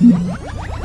Mm-hmm.